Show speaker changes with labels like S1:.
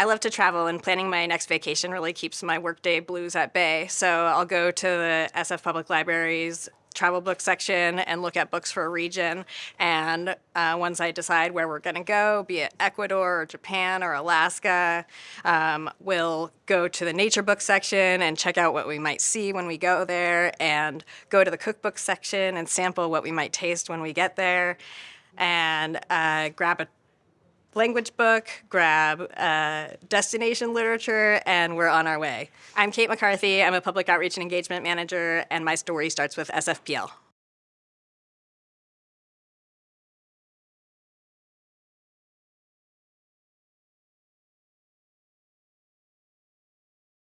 S1: I love to travel, and planning my next vacation really keeps my workday blues at bay. So I'll go to the SF Public Library's travel book section and look at books for a region. And uh, once I decide where we're going to go, be it Ecuador or Japan or Alaska, um, we'll go to the nature book section and check out what we might see when we go there, and go to the cookbook section and sample what we might taste when we get there, and uh, grab a language book, grab uh, destination literature, and we're on our way. I'm Kate McCarthy. I'm a public outreach and engagement manager, and my story starts with SFPL.